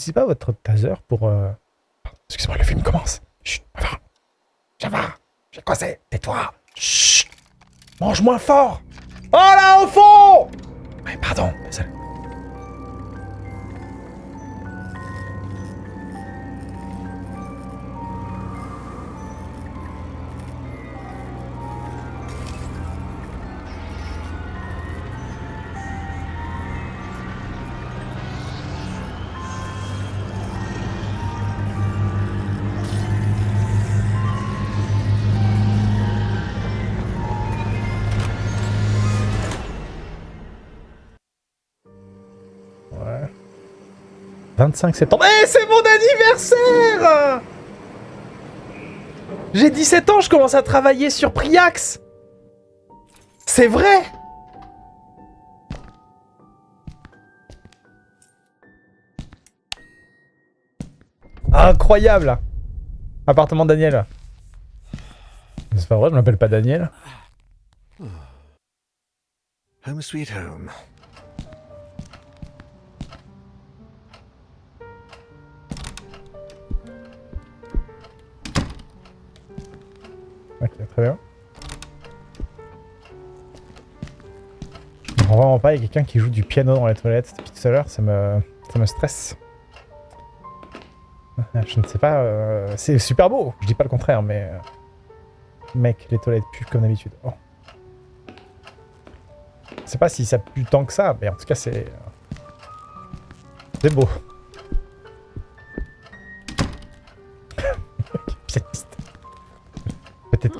n'utilisez pas votre taser pour... euh, Excusez-moi, le film commence. Chut, va. Ça va. J'ai causé. Tais-toi. Chut. Mange moins fort. Oh là, au fond Ouais, pardon. désolé. 25 septembre. Eh, c'est mon anniversaire J'ai 17 ans, je commence à travailler sur Priax C'est vrai Incroyable Appartement Daniel. C'est pas vrai, je m'appelle pas Daniel. Home sweet home. Ok, très bien. Vraiment pas, il y a quelqu'un qui joue du piano dans les toilettes depuis tout à l'heure, ça me, ça me stresse. Je ne sais pas, euh, c'est super beau, je dis pas le contraire, mais... euh, Mec, les toilettes puent comme d'habitude. Oh. Je sais pas si ça pue tant que ça, mais en tout cas c'est... euh, C'est beau.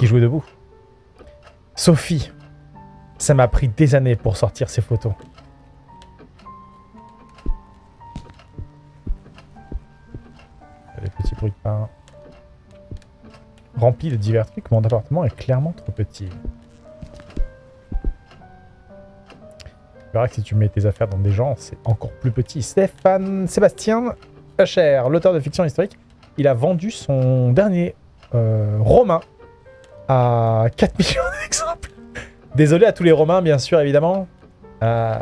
Qu'il jouait debout. Sophie. Ça m'a pris des années pour sortir ces photos. Les petits bruits de pain. Rempli de divers trucs, mon appartement est clairement trop petit. Tu verras que si tu mets tes affaires dans des gens, c'est encore plus petit. Stéphane Sébastien Hacher, l'auteur de fiction historique, il a vendu son dernier euh, roman à 4 millions d'exemples. Désolé à tous les romains, bien sûr, évidemment. Euh,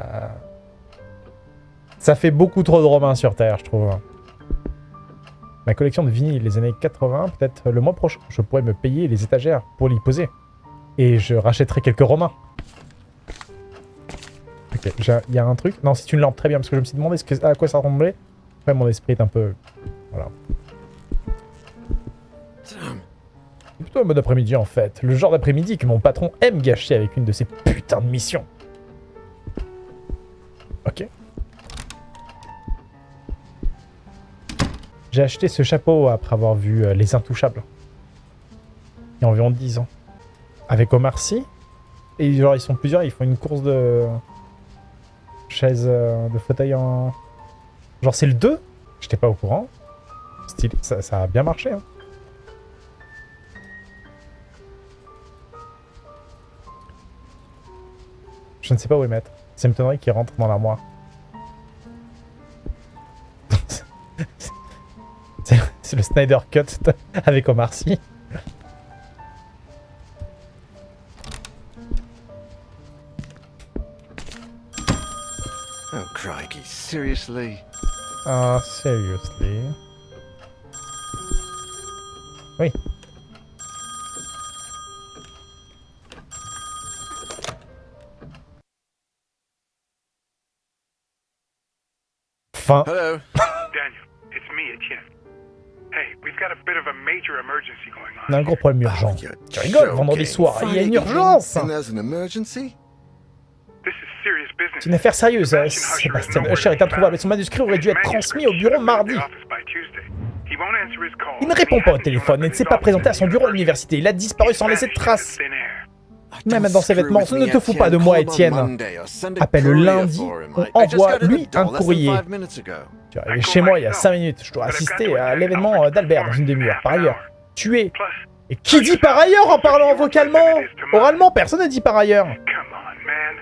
Ça fait beaucoup trop de romains sur Terre, je trouve. Ma collection de vinyles des années 80, peut-être le mois prochain, je pourrais me payer les étagères pour l'y poser. Et je rachèterai quelques romains. Ok, il y a un truc. Non, c'est une lampe, très bien, parce que je me suis demandé à quoi ça ressemblait. Après, mon esprit est un peu... Voilà. Plutôt un bon après-midi en fait. Le genre d'après-midi que mon patron aime gâcher avec une de ses putains de missions. Ok. J'ai acheté ce chapeau après avoir vu euh, Les Intouchables. Il y a environ 10 ans. Avec Omar Sy. Et genre ils sont plusieurs, ils font une course de... Chaise euh, de fauteuil en... Genre c'est le 2 J'étais pas au courant. Stylé, ça, ça a bien marché. Hein. Je ne sais pas où les mettre. Ça me m'étonnerait qu'ils rentrent dans l'armoire. C'est c'est le Snyder Cut avec Omar Sy. Oh, crikey, seriously? Ah, seriously. Oui. Fin. Hello? Daniel, it's me, Etienne. Hey, we've got a bit of a major emergency going On a un gros problème urgent. you're Tu rigoles, vendredi soir, il y a une urgence And there's an emergency? C'est une affaire sérieuse. Sebastian Usher Sébastien Usher est introuvable et son manuscrit aurait dû être transmis au bureau mardi. Il ne répond pas au téléphone et ne s'est pas présenté à son bureau à l'université. Il a disparu sans laisser de traces. Même dans ses vêtements, ne te fous pas de moi, Étienne. Appelle courier lundi, for him. on I- I just envoie got in lui the door un courrier. Tu es arrivé chez moi il y a 5 minutes. Je dois assister à l'événement d'Albert dans une demi-heure. Par ailleurs, tu es... Et qui dit par ailleurs en parlant vocalement Oralement, personne ne dit par ailleurs.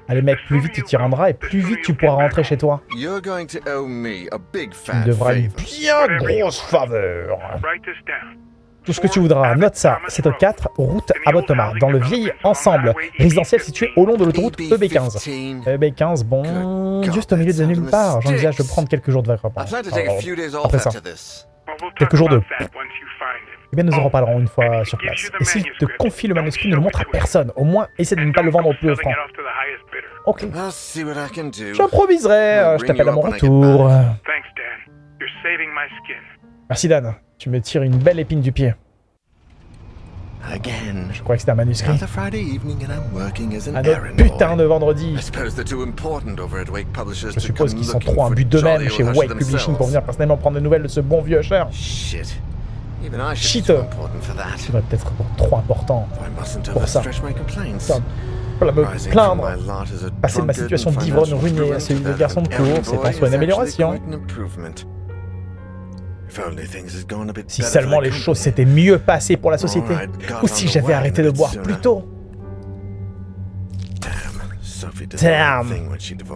Allez mec, plus vite tu t'y rendras et plus vite tu pourras rentrer chez toi. You're going to owe me a big Tu me devras une bien grosse faveur. Tout ce que tu voudras, note ça. C'est au 4, route à Botomar, dans le vieil ensemble résidentiel situé au long de l'autoroute E EB15. EB15. EB15, bon... juste au milieu de nulle part. J'envisage de prendre quelques jours de vacances. Après ça. Quelques jours de-. Eh bien, nous en reparlerons une fois sur place. Et s'il te confie le manuscrit, ne le montre à personne. Au moins, essaie de ne pas le vendre au plus offrant. Ok. J'improviserai. Je t'appelle à mon retour. Thanks, Dan. You're saving my skin. Merci, Dan. Tu me tires une belle épine du pied. Again. Je crois que c'était un manuscrit. Un autre putain de vendredi. Je suppose qu'ils sont trop un for but d'eux-mêmes chez Wake Usher Publishing pour venir personnellement prendre des nouvelles de ce bon vieux cher. Shit. Shit. Tu devrais peut-être être trop important pour ça. Voilà, me plaindre. Passer de ma situation d'ivrogne ruinée à celui de garçon de course, c'est en boy soi une amélioration. Si seulement les choses s'étaient mieux passées pour la société. Ou si j'avais arrêté de boire plus tôt. Damn,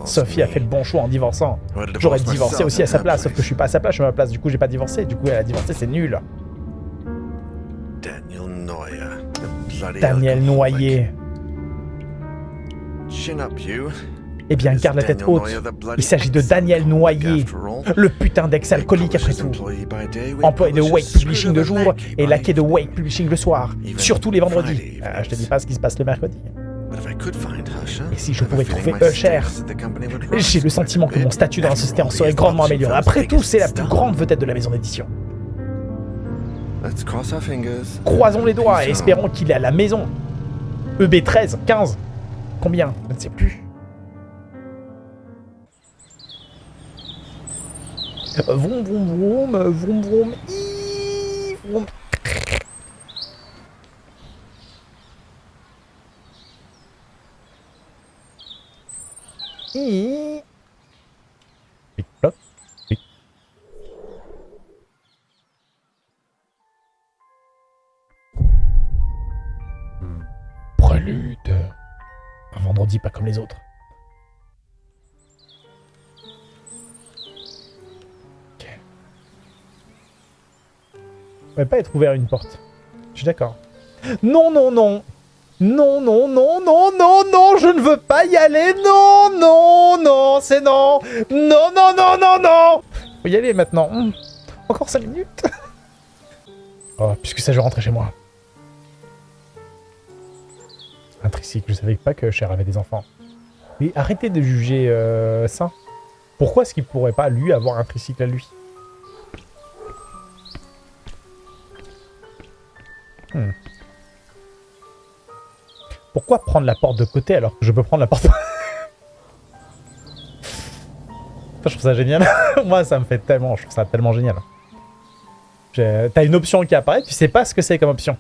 Sophie a fait le bon choix en divorçant. J'aurais divorced divorcé aussi à sa place, sauf que je suis pas à sa place, je suis à ma place. Du coup, j'ai pas divorcé. Du coup, elle a divorcé, c'est nul. Daniel. Noyer. Chin up, you. Eh bien, garde la tête haute. Il s'agit de Daniel Noyer, le putain d'ex-alcoolique après tout. Employé de Wake Publishing de jour et laquais de Wake Publishing le soir. Surtout les vendredis. Ah, je te dis pas ce qui se passe le mercredi. Et si je pouvais trouver Usher, J'ai le sentiment que mon statut dans la société en serait grandement amélioré. Après tout, c'est la plus grande vedette de la maison d'édition. Croisons les doigts et espérons qu'il est à la maison. EB 13, 15. Combien? Je ne sais plus. Vroom vroom vroom, euh, vroom vroom, ii, vroom. Prélude. Un vendredi pas comme les autres. Pas être ouvert une porte. Je suis d'accord. Non, non, non. Non, non, non, non, non, non, je ne veux pas y aller. Non, non, non, c'est non. Non, non, non, non, non. Faut y aller maintenant. Hmm. Encore 5 minutes. oh, puisque ça, je rentrais chez moi. Un tricycle, je savais pas que Cher avait des enfants. Mais arrêtez de juger euh, ça. Pourquoi est-ce qu'il pourrait pas, lui, avoir un tricycle à lui? Hmm. Pourquoi prendre la porte de côté alors que je peux prendre la porte... je trouve ça génial. Moi, ça me fait tellement... Je trouve ça tellement génial. T'as une option qui apparaît, tu sais pas ce que c'est comme option.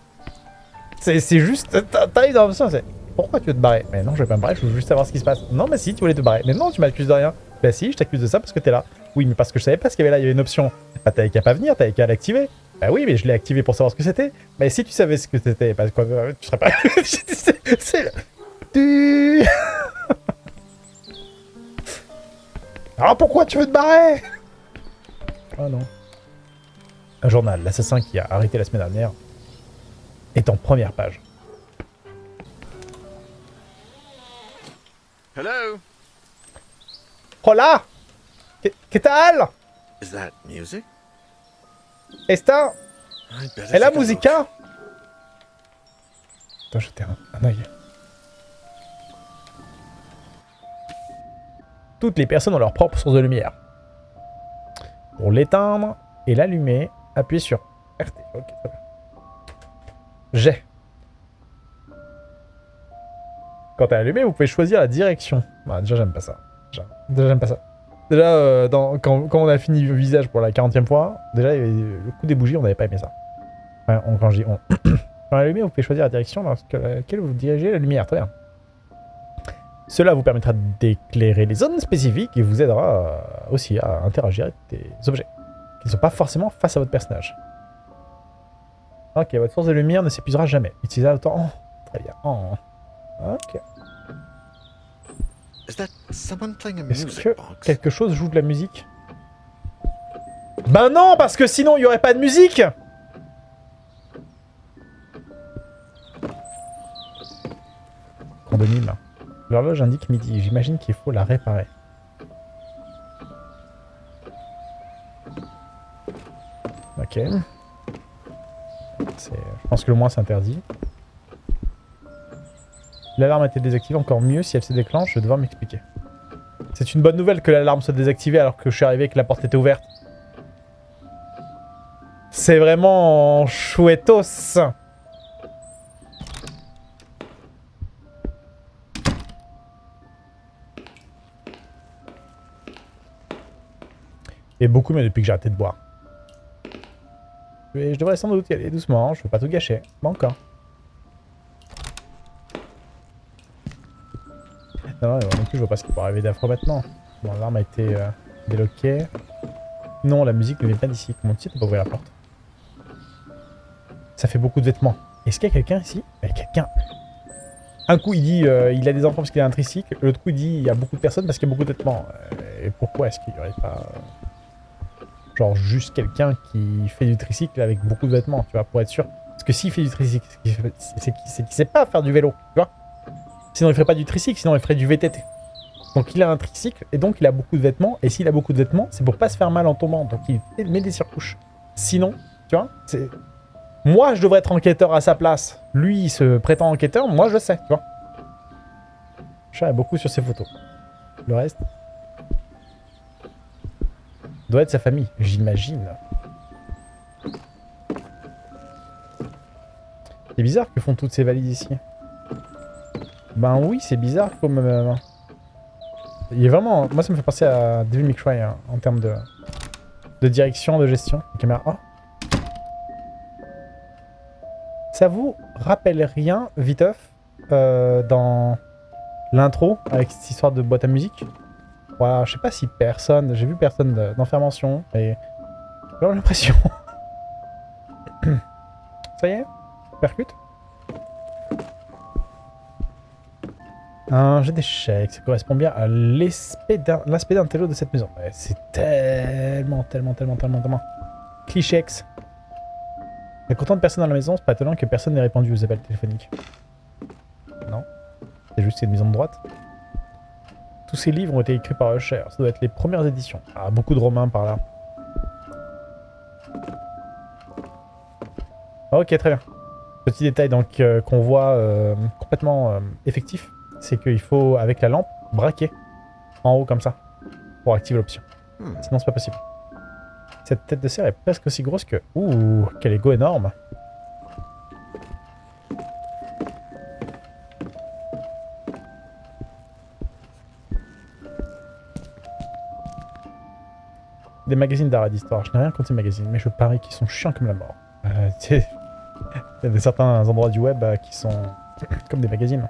C'est juste... t'as- dans l'option, c'est... Pourquoi tu veux te barrer? Mais non, je vais pas me barrer, je veux juste savoir ce qui se passe. Non, mais si, tu voulais te barrer. Mais non, tu m'accuses de rien. Bah si, je t'accuse de ça parce que t'es là. Oui, mais parce que je savais pas ce qu'il y avait là, il y avait une option. Bah t'avais qu'à pas venir, t'avais qu'à l'activer. Bah oui, mais je l'ai activé pour savoir ce que c'était. Mais si tu savais ce que c'était, bah quoi, euh, tu serais pas... C'est-. Tu... Alors pourquoi tu veux te barrer? Oh non. Un journal, l'assassin qui a arrêté la semaine dernière, est en première page. Hello? Hola ¿Qué, qué tal Is that music? ¿Está ¿Es la música? Attends, jeter un, un œil. Toutes les personnes ont leur propre source de lumière. Pour l'éteindre et l'allumer, appuyez sur RT. Ok, très bien. J'ai. Quand t'es allumé, vous pouvez choisir la direction. Bah, déjà, j'aime pas ça. Déjà, j'aime pas ça. Déjà, euh, dans- quand, quand on a fini le visage pour la 40e fois, déjà, le coup des bougies, on n'avait pas aimé ça. On, quand je dis on. Quand allumé, vous pouvez choisir la direction dans laquelle vous dirigez la lumière. Très bien. Cela vous permettra d'éclairer les zones spécifiques et vous aidera euh, aussi à interagir avec des objets qui ne sont pas forcément face à votre personnage. Ok, votre source de lumière ne s'épuisera jamais. Utilisez autant. Oh, très bien. Oh. Ok. Est-ce que quelque chose joue de la musique? Ben non, parce que sinon il n'y aurait pas de musique L'horloge indique midi, j'imagine qu'il faut la réparer. Ok. Je pense que le moins c'est interdit. L'alarme a été désactivée, encore mieux, si elle se déclenche, je vais devoir m'expliquer. C'est une bonne nouvelle que l'alarme soit désactivée alors que je suis arrivé et que la porte était ouverte. C'est vraiment chouettos. Et beaucoup mieux depuis que j'ai arrêté de boire. Je devrais sans doute y aller doucement, je veux pas tout gâcher. Pas encore. Non, non, non plus, je vois pas ce qui peut arriver d'affreux maintenant. Bon, l'arme a été euh, déloquée. Non, la musique ne vient pas d'ici. Comment tu sais, pas ouvert la porte Ça fait beaucoup de vêtements. Est-ce qu'il y a quelqu'un ici? Il y a quelqu'un. Un coup, il dit euh, il a des enfants parce qu'il a un tricycle. L'autre coup, il dit il y a beaucoup de personnes parce qu'il y a beaucoup de vêtements. Euh, et pourquoi est-ce qu'il y aurait pas... euh, genre juste quelqu'un qui fait du tricycle avec beaucoup de vêtements, tu vois, pour être sûr? Parce que s'il fait du tricycle, c'est qu'il sait pas faire du vélo, tu vois? Sinon, il ferait pas du tricycle, sinon il ferait du VTT. Donc il a un tricycle, et donc il a beaucoup de vêtements, et s'il a beaucoup de vêtements, c'est pour pas se faire mal en tombant, donc il met des surcouches. Sinon, tu vois, c'est... Moi, je devrais être enquêteur à sa place. Lui, il se prétend enquêteur, moi, je le sais, tu vois. Chat a beaucoup sur ses photos. Le reste doit être sa famille, j'imagine. C'est bizarre que font toutes ces valises ici. Ben oui, c'est bizarre comme... euh, Il est vraiment... Moi, ça me fait penser à Devil May Cry hein, en termes de... de direction, de gestion. La caméra... Ça vous rappelle rien, viteuf, euh, dans l'intro, avec cette histoire de boîte à musique? Voilà, je sais pas si personne, j'ai vu personne de- d'information, et j'ai l'impression. Ça y est? Percute? Un jet d'échecs, ça correspond bien à l'aspect d'un télo de cette maison. C'est tellement, tellement, tellement, tellement, tellement. Clichex. Il y a autant de personnes dans la maison, c'est pas étonnant que personne n'ait répondu aux appels téléphoniques. Non. C'est juste une maison de droite. Tous ces livres ont été écrits par Usher. Ça doit être les premières éditions. Ah, beaucoup de romains par là. Ok, très bien. Petit détail donc euh, qu'on voit euh, complètement euh, effectif, c'est qu'il faut, avec la lampe, braquer en haut comme ça, pour activer l'option. Hmm. Sinon, c'est pas possible. Cette tête de serre est presque aussi grosse que... Ouh, quel ego énorme Des magazines d'art et d'histoire. Je n'ai rien contre ces magazines, mais je parie qu'ils sont chiants comme la mort. Euh, il y a certains endroits du web euh, qui sont comme des magazines.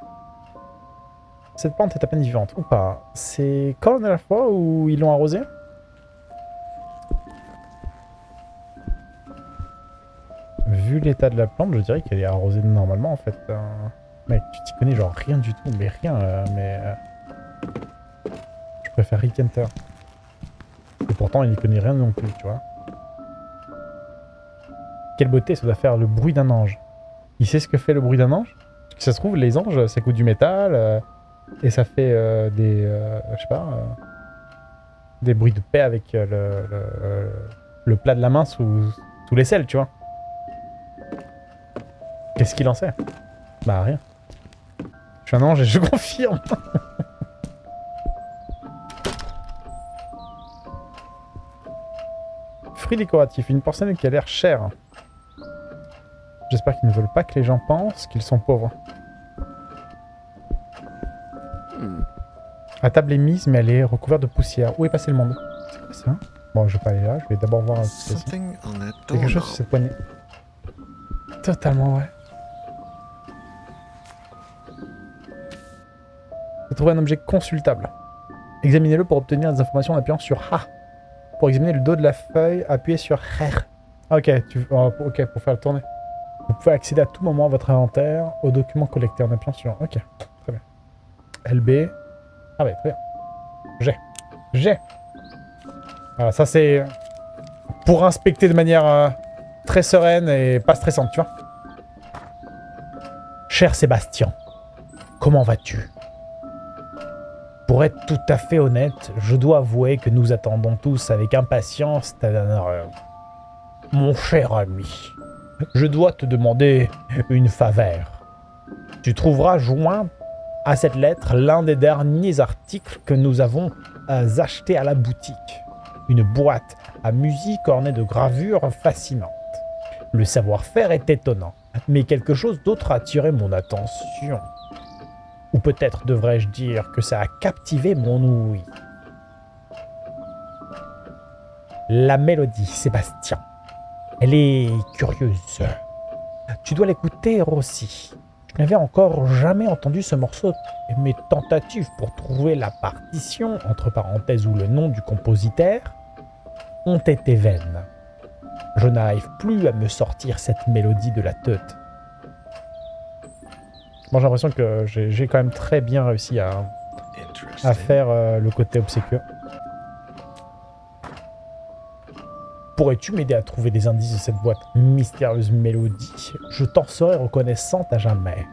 Cette plante est à peine vivante, ou pas? C'est quand la dernière fois où ils l'ont arrosée? Vu l'état de la plante, je dirais qu'elle est arrosée normalement en fait. Euh, Mec, tu t'y connais genre rien du tout, mais rien, euh, mais... euh, Je préfère Rick. Et pourtant, il n'y connaît rien non plus, tu vois. Quelle beauté, ça doit faire le bruit d'un ange. Il sait ce que fait le bruit d'un ange? Parce que ça se trouve, les anges, ça coûte du métal, euh, et ça fait euh, des... euh, je sais pas... euh, des bruits de paix avec le, le, plat de la main sous, sous l'aisselle, tu vois. Qu'est-ce qu'il en sait? Bah, rien. Je suis un ange et je confirme Fruits décoratifs, une porcelaine qui a l'air chère. J'espère qu'ils ne veulent pas que les gens pensent qu'ils sont pauvres. La table est mise, mais elle est recouverte de poussière. Où est passé le monde? C'est quoi ça Bon, je vais pas aller là, je vais d'abord voir Il y a quelque chose sur cette poignée. Totalement, ouais. J'ai trouvé un objet consultable. Examinez-le pour obtenir des informations en appuyant sur A. Pour examiner le dos de la feuille, appuyez sur R. Ok, tu... oh, ok, pour faire le tourner. Vous pouvez accéder à tout moment à votre inventaire, aux documents collectés en appuyant sur... Ok, très bien. LB. Ah ouais, très bien. G. G. Voilà, ça c'est pour inspecter de manière euh, très sereine et pas stressante, tu vois. Cher Sébastien, comment vas-tu? Pour être tout à fait honnête, je dois avouer que nous attendons tous avec impatience ta dernière. Mon cher ami, je dois te demander une faveur. Tu trouveras joint à cette lettre l'un des derniers articles que nous avons euh, achetés à la boutique. Une boîte à musique ornée de gravures fascinantes. Le savoir-faire est étonnant, mais quelque chose d'autre a attiré mon attention. Ou peut-être devrais-je dire que ça a captivé mon ouïe. La mélodie, Sébastien. Elle est curieuse. Tu dois l'écouter aussi. Je n'avais encore jamais entendu ce morceau et mes tentatives pour trouver la partition, entre parenthèses ou le nom du compositeur, ont été vaines. Je n'arrive plus à me sortir cette mélodie de la tête. Bon, j'ai l'impression que j'ai quand même très bien réussi à, faire euh, le côté obséquieux. Pourrais-tu m'aider à trouver des indices de cette boîte mystérieuse mélodie? Je t'en serai reconnaissante à jamais.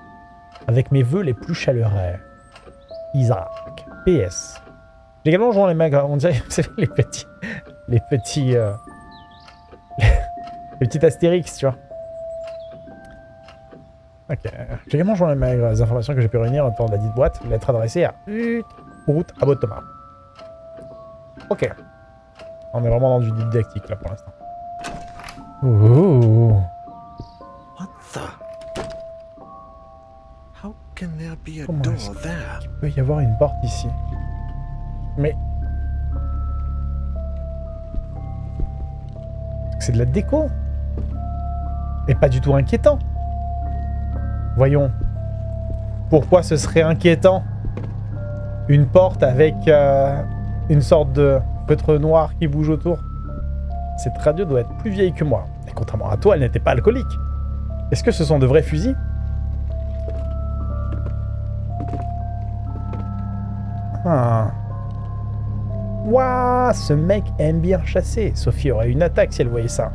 Avec mes vœux les plus chaleureux. Isaac. PS. J'ai également joint les mains, on dirait les petits... Les petits... euh, les petits astérix, tu vois. Ok. J'ai également joint les maigres les informations que j'ai pu réunir autour la dite boîte. Lettre adressée à route à Thomas. Ok. On est vraiment dans du didactique là pour l'instant. Ouh. What the? How can there be a Comment door there? Il peut y avoir une porte ici? Mais... C'est de la déco? Et pas du tout inquiétant. Voyons. Pourquoi ce serait inquiétant? Une porte avec euh, une sorte de feutre noir qui bouge autour. Cette radio doit être plus vieille que moi. Et contrairement à toi, elle n'était pas alcoolique. Est-ce que ce sont de vrais fusils? Ah. Ouah, ce mec aime bien chasser. Sophie aurait une attaque si elle voyait ça.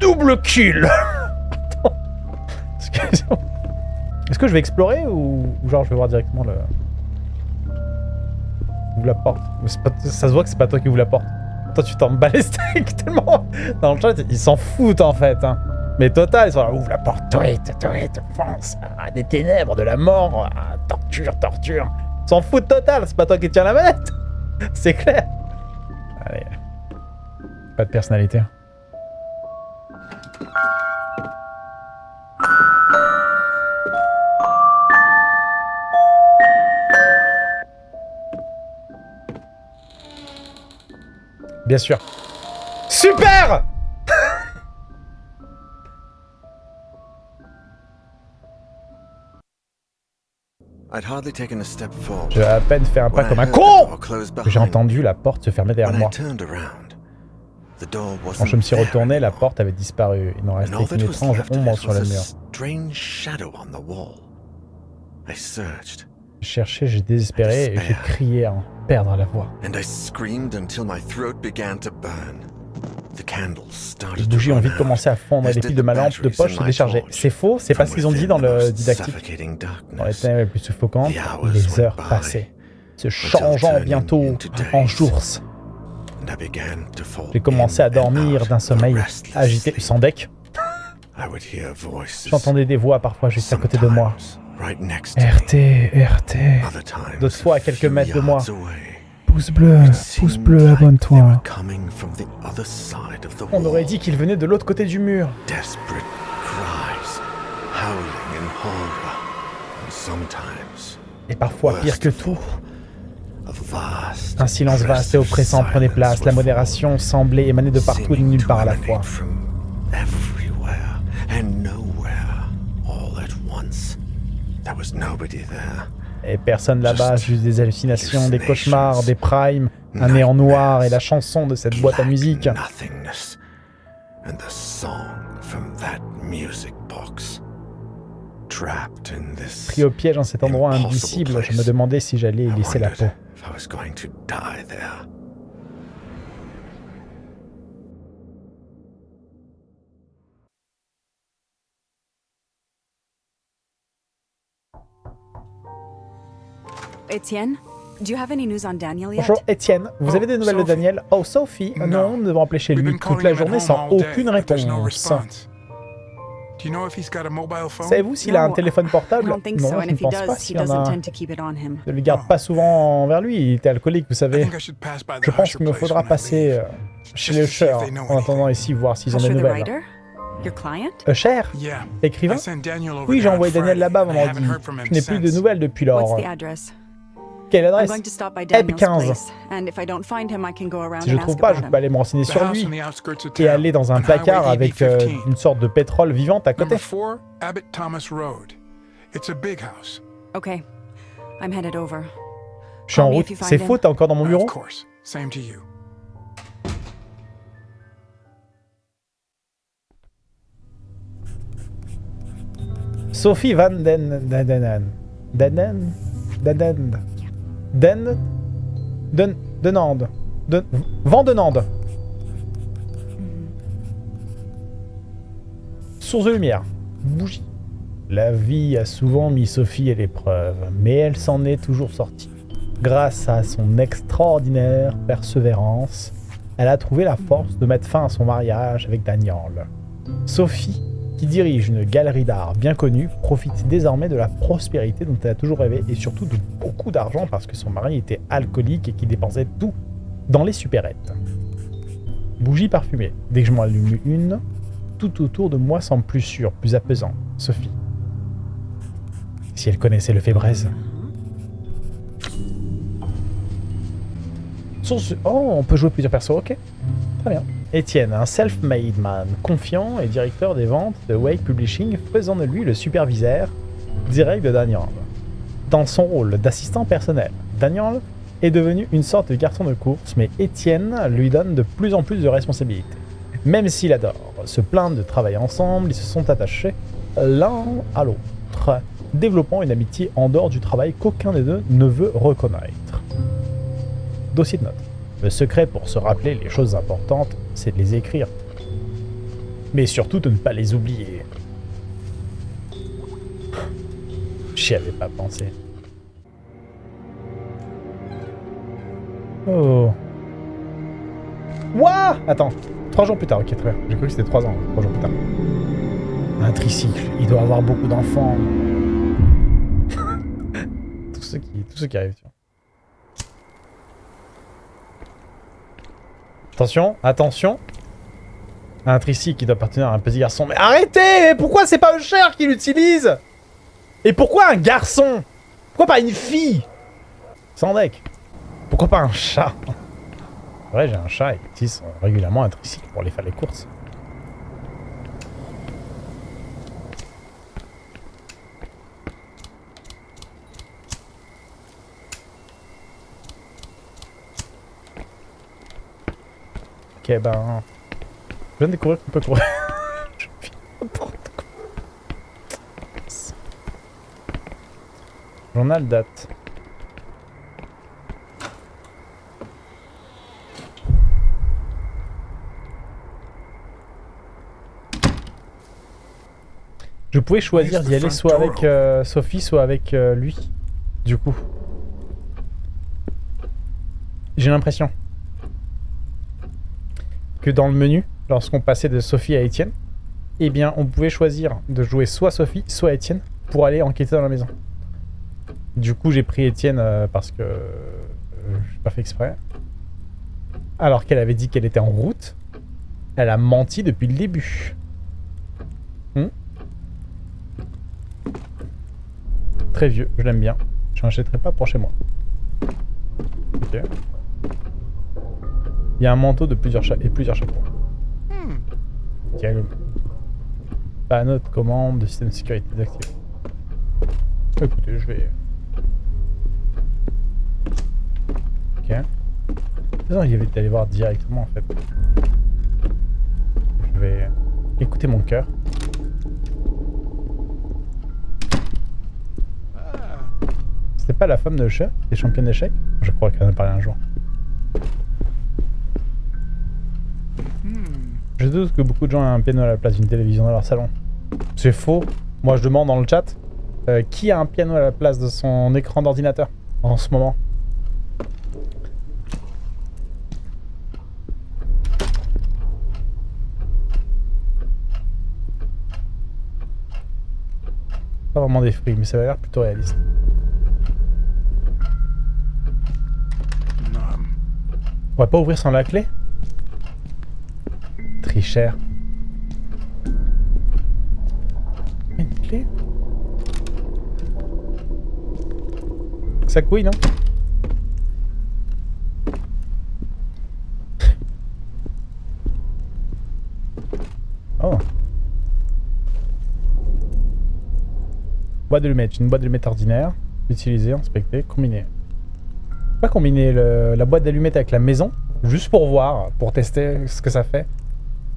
Double kill. Est-ce que je vais explorer ou genre je vais voir directement le... La porte. Ça se voit que c'est pas toi qui ouvre la porte. Toi tu t'en bats les steaks tellement... Dans le chat, ils s'en foutent en fait. hein. Mais total, ils sont là, ouvre la porte, tweet, tweet, fonce, ah, des ténèbres, de la mort, ah, torture, torture. Ils s'en foutent total, c'est pas toi qui tiens la manette. C'est clair. Allez. Pas de personnalité. Bien sûr. Super. J'ai à peine fait un pas comme un con j'ai entendu la porte se fermer derrière moi. Quand je me suis retourné, la porte avait disparu. Il n'en restait qu'une étrange ombre sur le mur. J'ai cherché, j'ai désespéré et j'ai crié à en perdre la voix. and I screamed until my throat began to burn. The candles Les started to bougies ont vite commencé à fondre et les piles de ma lampe de poche se déchargeaient. C'est faux, c'est pas ce qu'ils ont dit dans le didactique. Dans les ténèbres les plus suffocantes, les heures passaient, se changeant bientôt en jours. J'ai commencé à dormir d'un sommeil agité, sans deck. J'entendais des voix parfois juste à côté de moi. RT, RT. D'autres fois à quelques mètres de moi. Pouce bleu, pouce bleu, abonne-toi. On aurait dit qu'il venait de l'autre côté du mur. Desperate cries, howling in horror, and sometimes, Et parfois, pire que tout, all, a vast, un silence vaste et oppressant prenait place. La modération semblait émaner de partout et de nulle part à la fois. Et personne là-bas, Just juste des hallucinations, des cauchemars, des primes, un néant noir et la chanson de cette boîte à musique. Nothingness. And the song from that music box. Trapped in this. Pris au piège en cet endroit indicible, je me demandais si j'allais y laisser la peau. Bonjour Étienne, vous avez des nouvelles de Daniel? Oh Sophie no. Non, nous devons appeler chez lui toute la journée sans aucune réponse. Savez-vous s'il a un téléphone portable? Non, je ne pense pas s'il en a. Ne le garde pas souvent envers lui, il était alcoolique, vous savez. Je pense qu'il me faudra passer euh, chez le Usher hein, en attendant ici, voir s'ils ont des nouvelles. Usher? Écrivain? Oui, j'ai envoyé Daniel là-bas vendredi. Je n'ai plus de nouvelles depuis lors. Quelle adresse Eb15. Eh, si je ne trouve pas, je peux aller me renseigner sur lui et aller dans un placard avec euh, une sorte de pétrole vivante à côté. Je suis en route. C'est faux, t'es encore dans mon bureau Sophie Van Den... Danen... Danen... Den... Den... Den... Den... Denande. Den... Vandenande. Source de lumière. Bougie. La vie a souvent mis Sophie à l'épreuve, mais elle s'en est toujours sortie. Grâce à son extraordinaire persévérance, elle a trouvé la force de mettre fin à son mariage avec Daniel. Sophie, qui dirige une galerie d'art bien connue, profite désormais de la prospérité dont elle a toujours rêvé et surtout de beaucoup d'argent parce que son mari était alcoolique et qui dépensait tout dans les supérettes. Bougie parfumée. Dès que je m'en allume une, tout autour de moi semble plus sûr, plus apaisant. Sophie. Si elle connaissait le fébraise. Oh, on peut jouer plusieurs persos, ok. Très bien. Étienne, un self-made man, confiant et directeur des ventes de Wake Publishing, faisant de lui le superviseur direct de Daniel. Dans son rôle d'assistant personnel, Daniel est devenu une sorte de garçon de course, mais Étienne lui donne de plus en plus de responsabilités. Même s'il adore se plaindre de travailler ensemble, ils se sont attachés l'un à l'autre, développant une amitié en dehors du travail qu'aucun des deux ne veut reconnaître. Dossier de notes. Le secret pour se rappeler les choses importantes, c'est de les écrire. Mais surtout de ne pas les oublier. J'y avais pas pensé. Oh. Ouah Attends. Trois jours plus tard, ok, très bien. J'ai cru que c'était trois ans, trois jours plus tard. Un tricycle, il doit avoir beaucoup d'enfants. tous, ceux qui, tous ceux qui arrivent, tu vois. Attention, attention. Un tricycle qui doit appartenir à un petit garçon. Mais arrêtez pourquoi c'est pas Usher qui l'utilise? Et pourquoi un garçon? Pourquoi pas une fille? Sans deck. Pourquoi pas un chat? Vrai, j'ai un chat et il utilise régulièrement un tricycle pour aller faire les courses. Ok, ben... Je viens de découvrir qu'on peut courir. Je fais n'importe quoi. Journal date. Je pouvais choisir d'y aller soit avec euh, Sophie, soit avec euh, lui. Du coup. J'ai l'impression que dans le menu, lorsqu'on passait de Sophie à Étienne, eh bien, on pouvait choisir de jouer soit Sophie, soit Étienne pour aller enquêter dans la maison. Du coup, j'ai pris Étienne euh, parce que euh, j'ai pas fait exprès. Alors qu'elle avait dit qu'elle était en route, elle a menti depuis le début. Hmm Très vieux, je l'aime bien. Je n'achèterai pas pour chez moi. Ok. Il y a un manteau de plusieurs et plusieurs chapeaux. Dialogue. Panneau de commande de système de sécurité désactivé. Écoutez, je vais... Ok. Non, il y avait d'aller voir directement en fait. Je vais écouter mon cœur. C'était pas la femme de chat des championnes d'échecs? Je crois qu'elle en a parlé un jour. Je doute que beaucoup de gens aient un piano à la place d'une télévision dans leur salon. C'est faux. Moi, je demande dans le chat, euh, qui a un piano à la place de son écran d'ordinateur en ce moment? Pas vraiment des fruits, mais ça a l'air plutôt réaliste. On va pas ouvrir sans la clé? Trichère. Une clé? Ça couille, non? Oh. Boîte de lumettes. Une boîte de ordinaire. Utiliser, inspecter, combiner. Pas combiner le- la boîte d'allumettes avec la maison, juste pour voir, pour tester ce que ça fait.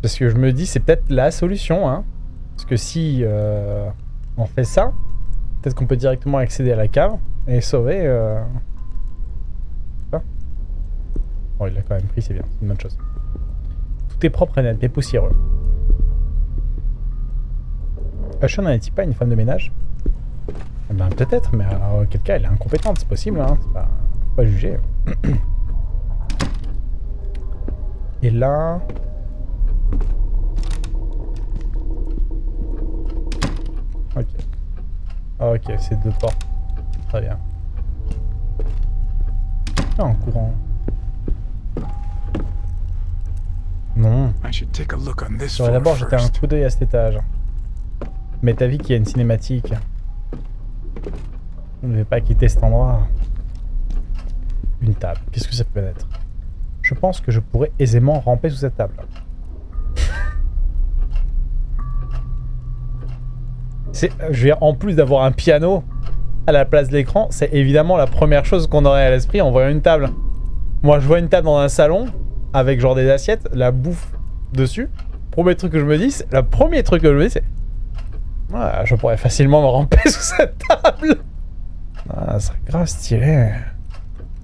Parce que je me dis, c'est peut-être la solution, hein. Parce que si euh, on fait ça, peut-être qu'on peut directement accéder à la cave et sauver. Euh... Bon, il l'a quand même pris, c'est bien, c'est une bonne chose. Tout est propre et net, mais poussiéreux. Usher n'en est-il pas une femme de ménage? Eh ben, peut-être, mais auquel cas, elle est incompétente, c'est possible, hein. C'est pas, pas juger. Et là... Ok. Ah, ok, c'est deux portes. Très bien. Ah, en courant. Non. J'aurais d'abord jeté un coup d'œil à cet étage. Mais t'as vu qu'il y a une cinématique. On ne veut pas quitter cet endroit. Une table. Qu'est-ce que ça peut être? Je pense que je pourrais aisément ramper sous cette table. Dire, en plus d'avoir un piano à la place de l'écran, c'est évidemment la première chose qu'on aurait à l'esprit en voyant une table. Moi, je vois une table dans un salon avec genre des assiettes, la bouffe dessus. Premier truc que je me dis, le premier truc que je me dis, c'est ah, je pourrais facilement me ramper sous cette table. Ah, ça serait grave stylé.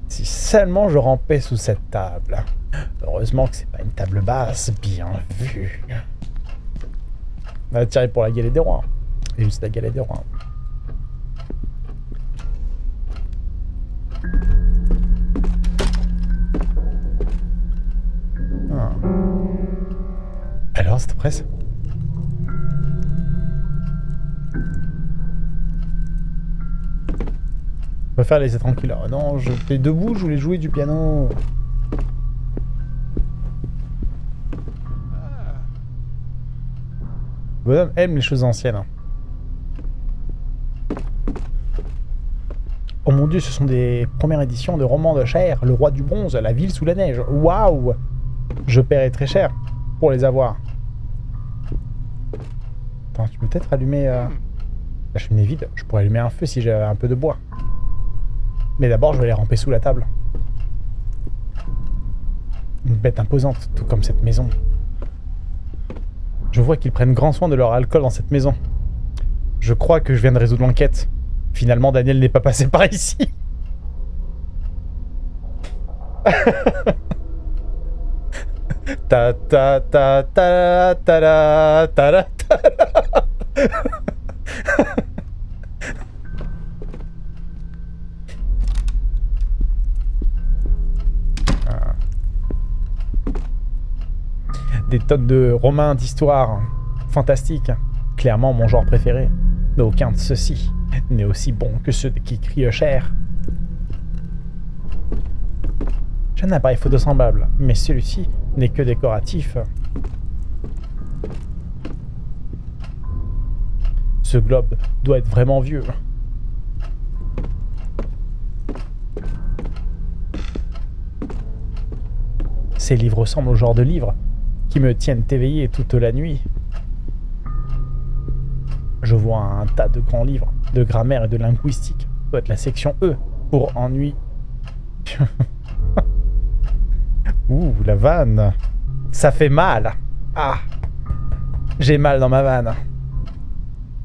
Si seulement je rampais sous cette table. Heureusement que c'est pas une table basse, bien vu. On va tirer pour la galette des rois. Et juste la galette des rois. Ah. Alors, cette presse Je préfère laisser tranquille. Oh non, j'étais debout, je voulais jouer du piano. Bonhomme aime les choses anciennes. Oh mon dieu, ce sont des premières éditions de romans de chair. Le roi du bronze, la ville sous la neige. Waouh Je paierai très cher pour les avoir. Attends, tu peux peut-être allumer euh, la cheminée vide. Je pourrais allumer un feu si j'avais un peu de bois. Mais d'abord, je vais les ramper sous la table. Une bête imposante, tout comme cette maison. Je vois qu'ils prennent grand soin de leur alcool dans cette maison. Je crois que je viens de résoudre l'enquête. Finalement, Daniel n'est pas passé par ici. ta ta ta ta ta la ta la ta la. Des tonnes de romains d'histoire fantastique. Clairement mon genre préféré. Mais aucun de ceux-ci n'est aussi bon que ceux qui crient cher. J'ai un appareil photo semblable, mais celui-ci n'est que décoratif. Ce globe doit être vraiment vieux. Ces livres ressemblent au genre de livres qui me tiennent éveillé toute la nuit. Je vois un tas de grands livres de grammaire et de linguistique. Ça doit être la section E pour ennui. Ouh, la vanne. Ça fait mal. Ah. J'ai mal dans ma vanne.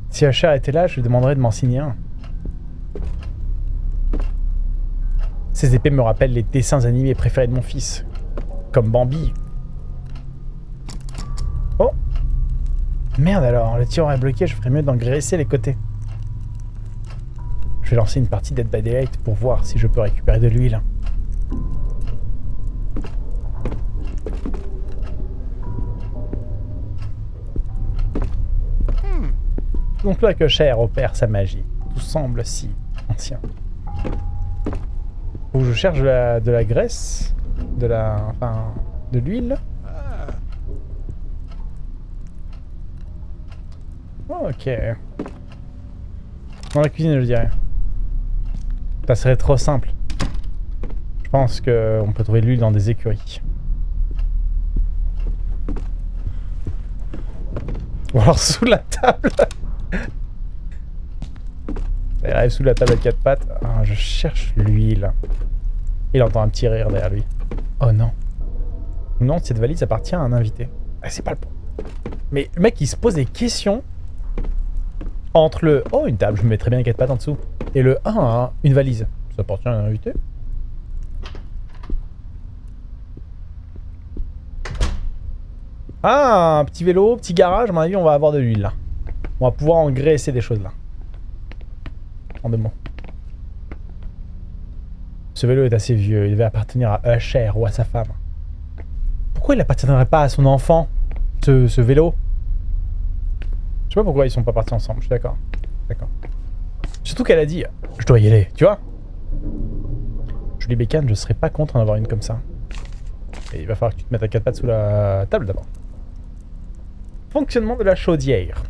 Si Usher était là, je lui demanderais de m'en signer un. Ces épées me rappellent les dessins animés préférés de mon fils. Comme Bambi. Oh Merde alors, le tir est bloqué, je ferais mieux d'engraisser les côtés. Vais lancer une partie Dead by Daylight pour voir si je peux récupérer de l'huile. non plus que Cher opère sa magie. Tout semble si ancien. Que je cherche de la, de la graisse, de la, enfin, de l'huile. Ok. Dans la cuisine, je dirais. Ça serait trop simple. Je pense qu'on peut trouver de l'huile dans des écuries. Ou alors sous la table. Elle arrive sous la table à quatre pattes. Ah, je cherche l'huile. Il entend un petit rire derrière lui. Oh non. Non, cette valise appartient à un invité. Ah, c'est pas le point. Mais le mec, il se pose des questions entre le « Oh, une table, je me mettrais bien quatre pattes en dessous » et le « Ah, une valise, ça appartient à un invité ?» Ah, un petit vélo, petit garage, à mon avis, on va avoir de l'huile, là. On va pouvoir engraisser des choses, là. En deux mots. Ce vélo est assez vieux, il devait appartenir à Usher ou à sa femme. Pourquoi il n'appartiendrait pas à son enfant, ce, ce vélo? Je sais pas pourquoi ils sont pas partis ensemble, je suis d'accord. D'accord. Surtout qu'elle a dit, je dois y aller, tu vois Julie Bécane, je serais pas contre d'en avoir une comme ça. Il va falloir que tu te mettes à quatre pattes sous la table d'abord. Fonctionnement de la chaudière.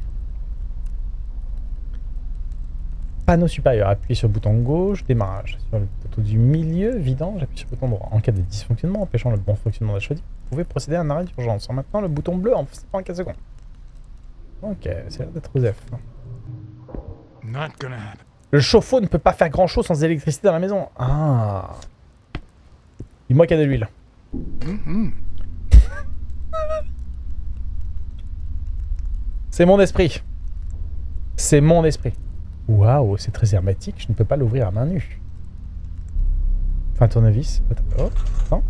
Panneau supérieur, appuyez sur le bouton gauche, démarrage. Sur le poteau du milieu, vidange, j'appuie sur le bouton droit. En cas de dysfonctionnement empêchant le bon fonctionnement de la chaudière, vous pouvez procéder à un arrêt d'urgence. En maintenant le bouton bleu en 4 secondes. Ok, c'est l'air d'être F. Le chauffe-eau ne peut pas faire grand chose sans électricité dans la maison. Ah. Dis-moi qu'il y a de l'huile. c'est mon esprit. C'est mon esprit. Waouh, c'est très hermétique. Je ne peux pas l'ouvrir à main nue. Enfin, tournevis. Attends. Oh, attends.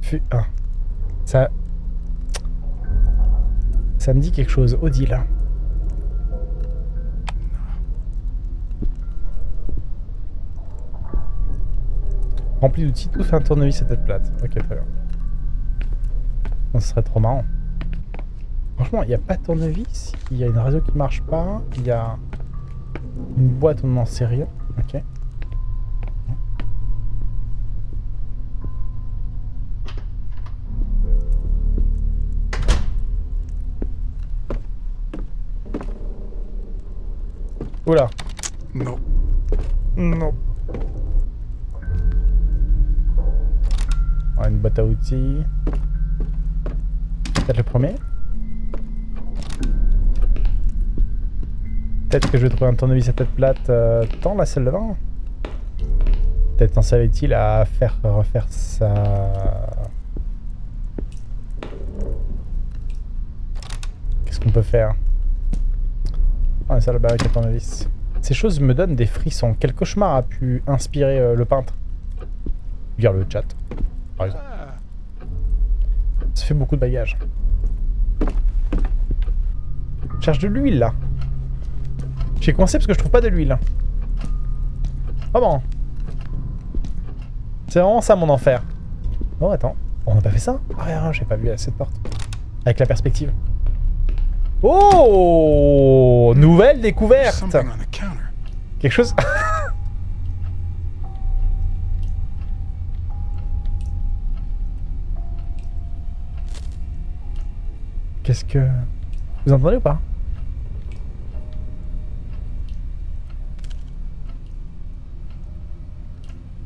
Fu ah. Ça... Ça me dit quelque chose. Odile. Rempli d'outils, tout fait un tournevis à tête plate. Ok, très bien. Ça serait trop marrant. Franchement, il n'y a pas de tournevis. Il y a une radio qui marche pas. Il y a une boîte, on n'en sait rien. Ok. Oula. No. Non. Boîte à outils. Peut-être le premier. Peut-être que je vais trouver un tournevis à tête plate euh, dans la salle de bain. Peut-être en savait-il à faire refaire sa... Qu'est-ce qu'on peut faire? Ah, de bain avec tournevis. Ces choses me donnent des frissons. Quel cauchemar a pu inspirer euh, le peintre? Lire le chat, par exemple. Ça fait beaucoup de bagages. Je cherche de l'huile, là. J'ai coincé parce que je trouve pas de l'huile. Ah bon C'est vraiment ça, mon enfer. Oh, attends. On n'a pas fait ça Ah, rien, j'ai pas vu à cette porte. Avec la perspective. Oh Nouvelle découverte. Quelque chose... Qu'est-ce que... Vous entendez ou pas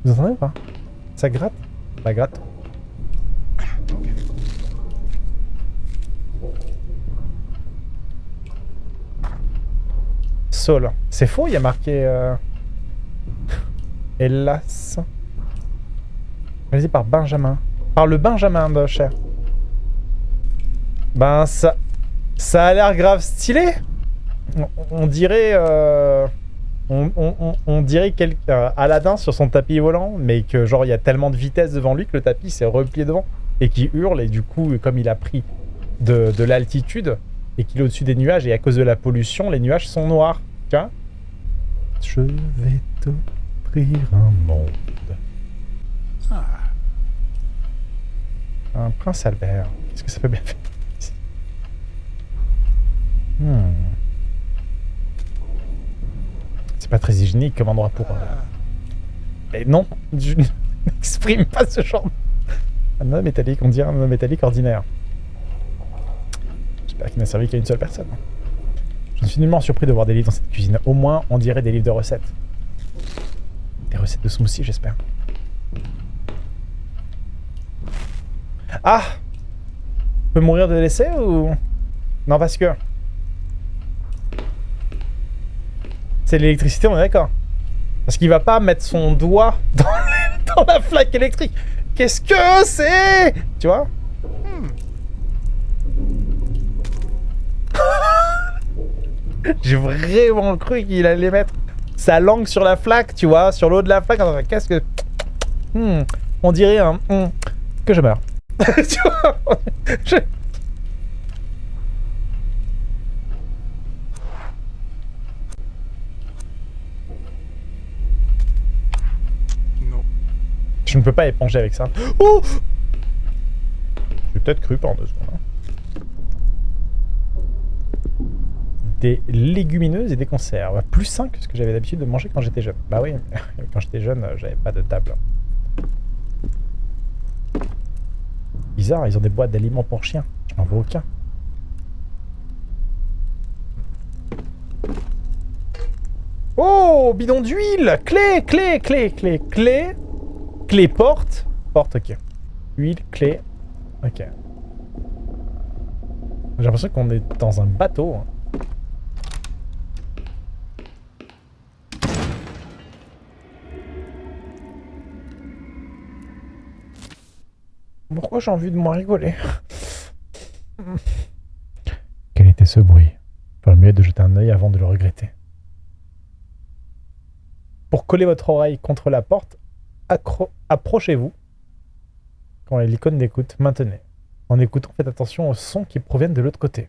Vous entendez ou pas Ça gratte Ça gratte. Sol. C'est faux, il y a marqué... Euh... Hélas. Réalisé par Benjamin. Par le Benjamin de Cher. Ben ça... Ça a l'air grave stylé. On, on dirait... Euh... On, on- on- on dirait quel, euh, Aladdin sur son tapis volant, mais que genre il y a tellement de vitesse devant lui que le tapis s'est replié devant et qui hurle et du coup comme il a pris de, de l'altitude et qu'il est au-dessus des nuages et à cause de la pollution les nuages sont noirs. Tiens. Je vais t'offrir un monde. Ah, Un prince Albert. Qu'est-ce que ça peut bien faire? Hmm. C'est pas très hygiénique comme endroit pour... euh, Mais non, je n'exprime pas ce genre. Un homme métallique, on dirait un homme métallique ordinaire. J'espère qu'il n'a servi qu'à une seule personne. Je suis nullement surpris de voir des livres dans cette cuisine. Au moins, on dirait des livres de recettes. Des recettes de smoothie, j'espère. Ah Je peux mourir de l'essai ou... Non, parce que... C'est l'électricité, on est d'accord. Parce qu'il va pas mettre son doigt dans, la flaque électrique. Qu'est-ce que c'est? Tu vois? J'ai vraiment cru qu'il allait mettre sa langue sur la flaque, tu vois, sur l'eau de la flaque. Qu'est-ce que... Hmm, on dirait un... hmm, que je meurs. tu vois? Je ne peux pas éponger avec ça. Oh J'ai peut-être cru pendant deux secondes. hein. Des légumineuses et des conserves. Plus sain que ce que j'avais l'habitude de manger quand j'étais jeune. Bah oui, quand j'étais jeune, euh, j'avais pas de table. Bizarre, ils ont des boîtes d'aliments pour chiens. Je n'en vois aucun. Oh, bidon d'huile Clé, clé, clé, clé, clé. Clé porte. Porte, ok. Huile, clé. Ok. J'ai l'impression qu'on est dans un bateau. hein. Pourquoi j'ai envie de moins rigoler? Quel était ce bruit? Il ferait mieux de jeter un œil avant de le regretter. Pour coller votre oreille contre la porte, approchez-vous. Quand il y a l'icône d'écoute, maintenez. En écoutant, faites attention aux sons qui proviennent de l'autre côté.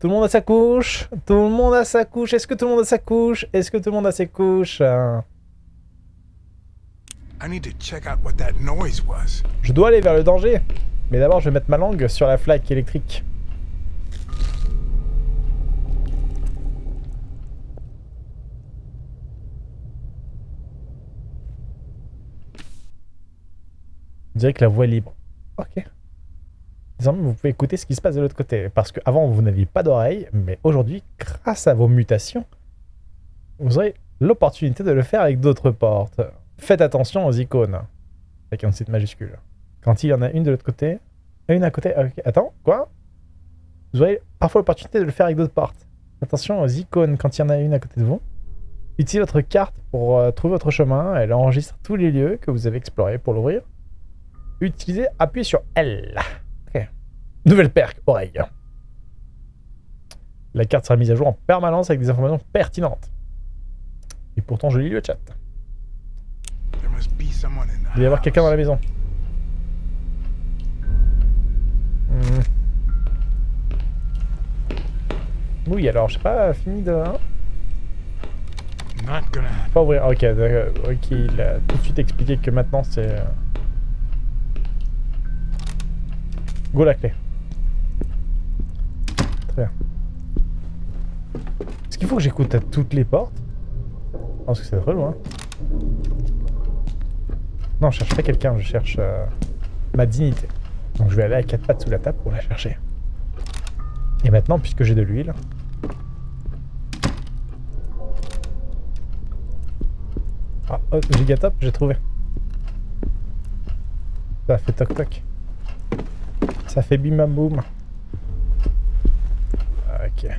Tout le monde a sa couche Tout le monde a sa couche Est-ce que tout le monde a sa couche? Est-ce que tout le monde a ses couches? Euh, I need to check out what that noise was. Je dois aller vers le danger. Mais d'abord, je vais mettre ma langue sur la flaque électrique. On dirait que la voie est libre. Ok. Désormais, vous pouvez écouter ce qui se passe de l'autre côté. Parce qu'avant, vous n'aviez pas d'oreille. Mais aujourd'hui, grâce à vos mutations, vous aurez l'opportunité de le faire avec d'autres portes. Faites attention aux icônes. Avec un site majuscule. Quand il y en a une de l'autre côté, une à côté. ok, Attends, quoi? Vous aurez parfois l'opportunité de le faire avec d'autres portes. Attention aux icônes quand il y en a une à côté de vous. Utilisez votre carte pour euh, trouver votre chemin. Elle enregistre tous les lieux que vous avez explorés pour l'ouvrir. Utilisez, appuyez sur L. Ok. Nouvelle perque, oreille. La carte sera mise à jour en permanence avec des informations pertinentes. Et pourtant, je lis le chat. Il doit y avoir quelqu'un dans la maison. Hmm. Oui, alors, je sais pas, fini de... hein. Pas ouvrir, ok, ok, il a tout de suite expliqué que maintenant c'est... Go la clé. Très bien. Est-ce qu'il faut que j'écoute à toutes les portes? Parce que c'est très loin. Non, je cherche pas quelqu'un, je cherche euh, ma dignité. Donc je vais aller à quatre pattes sous la table pour la chercher. Et maintenant, puisque j'ai de l'huile... Ah, oh, Gigatop, j'ai trouvé. Ça fait toc toc. Ça fait bim bam boum. Ok.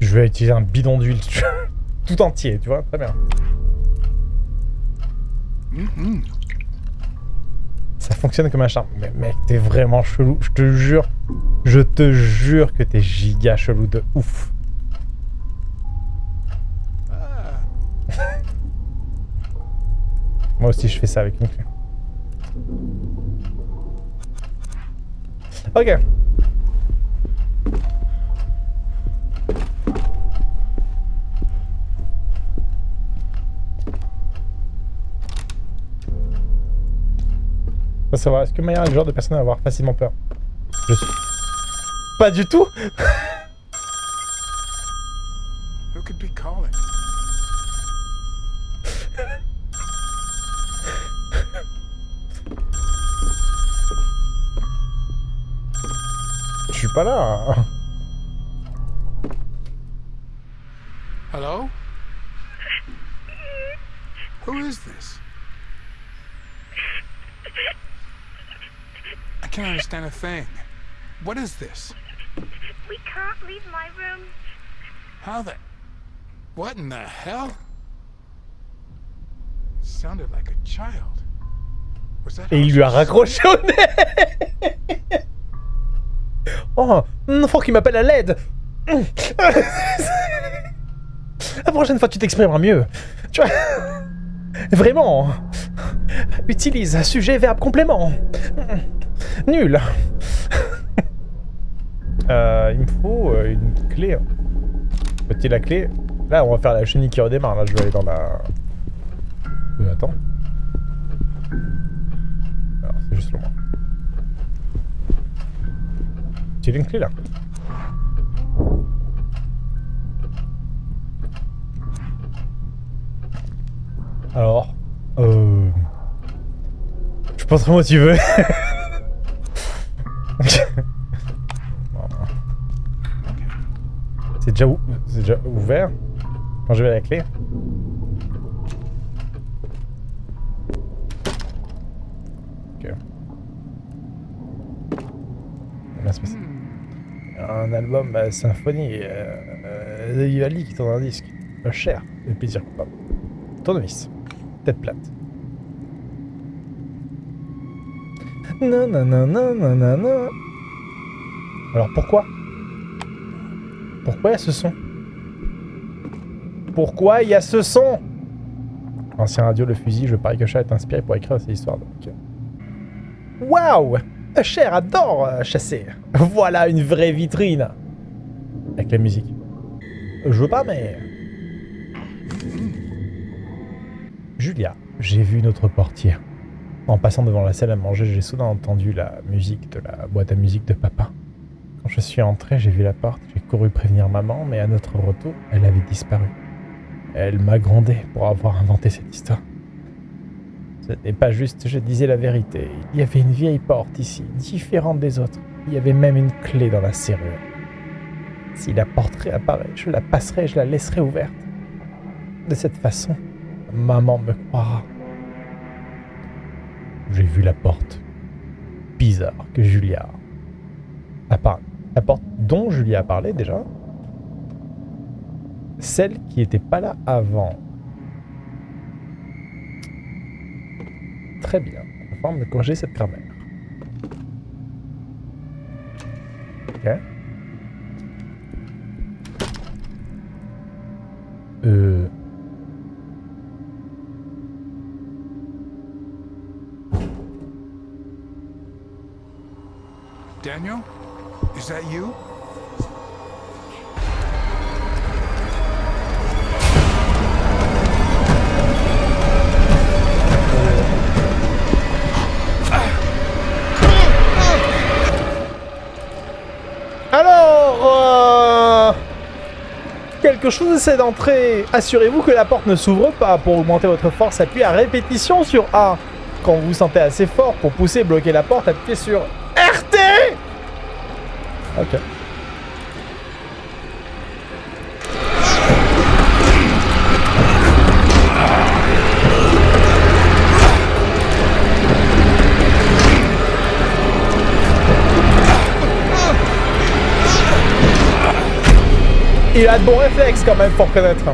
Je vais utiliser un bidon d'huile tout entier, tu vois, très bien. Ça fonctionne comme un charme. Mais mec, t'es vraiment chelou, je te jure. Je te jure que t'es giga chelou de ouf. Moi aussi, je fais ça avec une clé. Ok. Faut savoir, est-ce que Maya est le genre de personne à avoir facilement peur? Je suis... Pas du tout Je suis. Hello? Who is this? I can't understand a thing. What is this? We can't leave my room. How the... What in the hell? Sounded like a child. Was that Et il lui a raccroché au nez Oh, un enfant qui m'appelle à l'aide La prochaine fois, tu t'exprimeras mieux. Tu vois Vraiment Utilise sujet, verbe, complément. Nul Euh, il me faut euh, une clé. Faut-il la clé? Là, on va faire la chenille qui redémarre. Là, je vais aller dans la... Euh, attends. Alors, c'est juste loin. Tu clé là. Alors, euh... Je pense que moi tu veux. c'est déjà, ou- déjà ouvert. Quand je vais la clé Ok. Bien se passer. Un album euh, symphonie euh, euh, qui tourne un disque. Cher, le plaisir coupable. Tournevis. Tête plate. Non, non, non, non, non, non. Alors pourquoi? Pourquoi il y a ce son? Pourquoi y a ce son? Ancien radio, le fusil, je parie que Chat est inspiré pour écrire ces histoires. Donc... Waouh Cher adore euh, chasser. Voilà une vraie vitrine. Avec la musique. Je veux pas, mais... Julia, j'ai vu notre portière. En passant devant la salle à manger, j'ai soudain entendu la musique de la boîte à musique de papa. Quand je suis entré, j'ai vu la porte, j'ai couru prévenir maman, mais à notre retour, elle avait disparu. Elle m'a grondé pour avoir inventé cette histoire. Ce n'est pas juste, je disais la vérité. Il y avait une vieille porte ici, différente des autres. Il y avait même une clé dans la serrure. Si la porte réapparaît, je la passerai je la laisserai ouverte. De cette façon, maman me croira. J'ai vu la porte. Bizarre que Julia a parlé. La porte dont Julia a parlé déjà. Celle qui n'était pas là avant. Très bien. Forme de corriger cette grammaire. Euh... chose essaie d'entrer. Assurez-vous que la porte ne s'ouvre pas. Pour augmenter votre force, appuyez à répétition sur A. Quand vous vous sentez assez fort pour pousser et bloquer la porte, appuyez sur RT Ok. Il a de bons réflexes quand même, faut reconnaître.